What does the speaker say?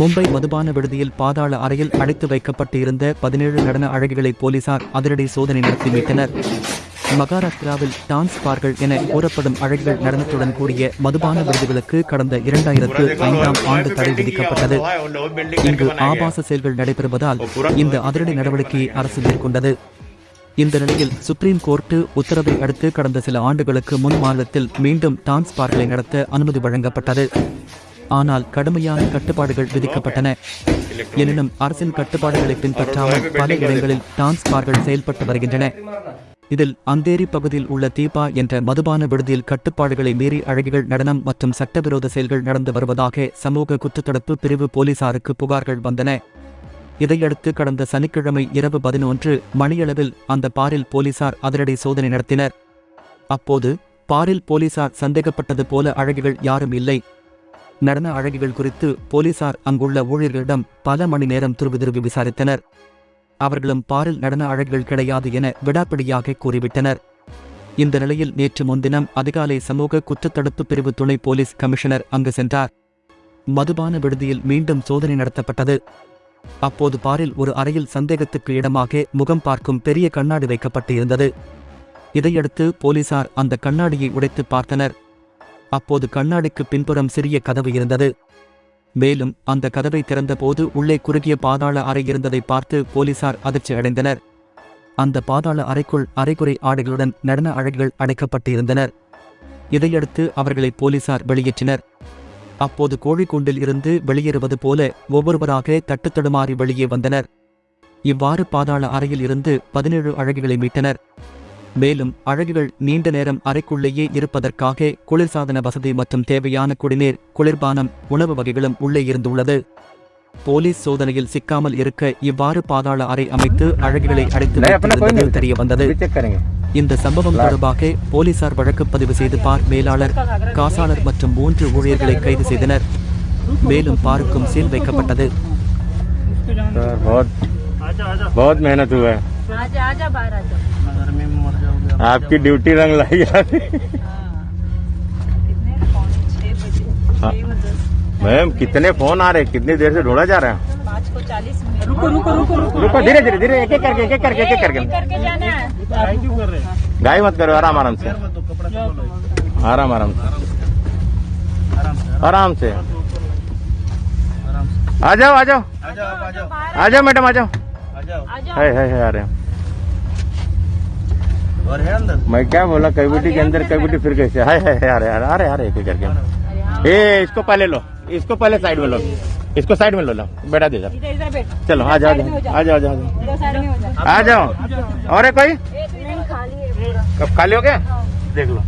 மும்பை மதுபான விடுதியில் பாதாள அறையில் அடைத்து வைக்கப்பட்டு இருந்த பதினேழு நடன அழகிகளை போலீசார் அதிரடி சோதனை நடத்தி மீட்டனர். மகாராஷ்டிராவில் டான்ஸ் பார்கள் என கூறப்படும் அழகிகள் நடனத்துடன் கூடிய மதுபான விருதுகளுக்கு கடந்த இரண்டாயிரத்து ஐந்தாம் ஆண்டு தடை விதிக்கப்பட்டது. இங்கு ஆபாச செயல்கள் நடைபெறுவதால் இந்த அதிரடி நடவடிக்கையை அரசு மேற்கொண்டது. இந்த நிலையில் சுப்ரீம் கோர்ட்டு உத்தரவை அடுத்து கடந்த சில ஆண்டுகளுக்கு முன் மாநிலத்தில் மீண்டும் டான்ஸ் பார்களை நடத்த அனுமதி வழங்கப்பட்டது. ஆனால் கடுமையான கட்டுப்பாடுகள் விதிக்கப்பட்டன. எனினும் அரசின் கட்டுப்பாடுகளை பின்பற்றாமல் பல இடங்களில் டான்ஸ் பார்கள் செயல்பட்டு வருகின்றன. இதில் அந்தேரி பகுதியில் உள்ள தீபா என்ற மதுபான விடுதியில் கட்டுப்பாடுகளை மீறி அழகிகள் நடனம் மற்றும் சட்டவிரோத செயல்கள் நடந்து வருவதாக சமூக குற்றத்தடுப்பு பிரிவு போலீசாருக்கு புகார்கள் வந்தன. இதையடுத்து கடந்த சனிக்கிழமை இரவு பதினொன்று மணியளவில் அந்த பாரில் போலீசார் அதிரடி சோதனை நடத்தினர். அப்போது பாரில் போலீசார் சந்தேகப்பட்டது போல அழகிகள் யாரும் இல்லை. நடன அழகிகள் குறித்து போலீசார் அங்குள்ள ஊழியர்களிடம் பல மணி நேரம் துருவி துருவி விசாரித்தனர். அவர்களும் பாரில் நடன அழகிகள் கிடையாது என விடாப்பிடியாக கூறிவிட்டனர். இந்த நிலையில் நேற்று முன்தினம் அதிகாலை சமூக குற்றத்தடுப்பு பிரிவு துணை போலீஸ் கமிஷனர் அங்கு சென்றார். மதுபான விடுதியில் மீண்டும் சோதனை நடத்தப்பட்டது. அப்போது பாரில் ஒரு அறையில் சந்தேகத்துக்கு இடமாக முகம் பார்க்கும் பெரிய கண்ணாடி வைக்கப்பட்டு இருந்தது இதையடுத்து போலீசார் அந்த கண்ணாடியை உடைத்து பார்த்தனர். அப்போது கண்ணாடிக்கு பின்புறம் சிறிய கதவு இருந்தது. மேலும் அந்த கதவை திறந்தபோது உள்ளே குறுகிய பாதாள அறை இருந்ததை பார்த்து போலீசார் அதிர்ச்சி அடைந்தனர். அந்த பாதாள அறைக்குள் அரைகுறை ஆடைகளுடன் நடன அழகிகள் அடைக்கப்பட்டு இருந்தனர் இதையடுத்து அவர்களை போலீசார் வெளியேற்றினர். அப்போது கோழிக்கூண்டில் இருந்து வெளியேறுவது போல ஒவ்வொருவராக தட்டுத்தடுமாறி வெளியே வந்தனர். இவ்வாறு பாதாள அறையில் இருந்து பதினேழு அழகிகளை மீட்டனர். மேலும் அழகிகள் நீண்ட நேரம் அறைக்குள்ளேயே இருப்பதற்காக குளிர்சாதன வசதி மற்றும் தேவையான குடிநீர் குளிர்பானம் உணவு வகைகளும் உள்ளே இருந்துள்ளது போலீஸ் சோதனையில் சிக்காமல் இருக்க இவ்வாறு பாதாள அறை அமைத்து அழகிகளை அடைத்து வைத்திருந்தது தெரிய வந்தது चेक करेंगे இந்த சம்பவம் தொடர்பாக போலீசார் வழக்கு பதிவு செய்து பார் மேலாளர் காசாளர் மற்றும் மூன்று ஊழியர்களை கைது செய்தனர் மேலும் பாருக்கும் சீல் வைக்கப்பட்டது सर बहुत बहुत मेहनत हुआ है आपकी ड्यूटी रंग लाई यार कितने पौने छह बजे हाँ। छह बजे मैम कितने फ़ोन आ रहे हैं? कितनी देर से ढूंढा जा रहा है? पाँच को चालीस रुको रुको रुको रुको। रुको धीरे धीरे धीरे। एक एक करके एक एक करके एक एक करके है? गाय मत करो आराम आराम से। आराम आराम से। आराम से। आ जाओ आ जाओ। आ जाओ मैडम आ जाओ। आजा है। और है अंदर? मैं क्या बोला कैविटी के अंदर कैविटी फिर कैसे? है अरे यार अरे यार एक करके। ए इसको पहले लो इसको पहले साइड में लो। इसको साइड में लो लो। बैठा दे चलो आ जाओ आ जाओ आ जाओ और कोई? खाली हो गया? देख लो।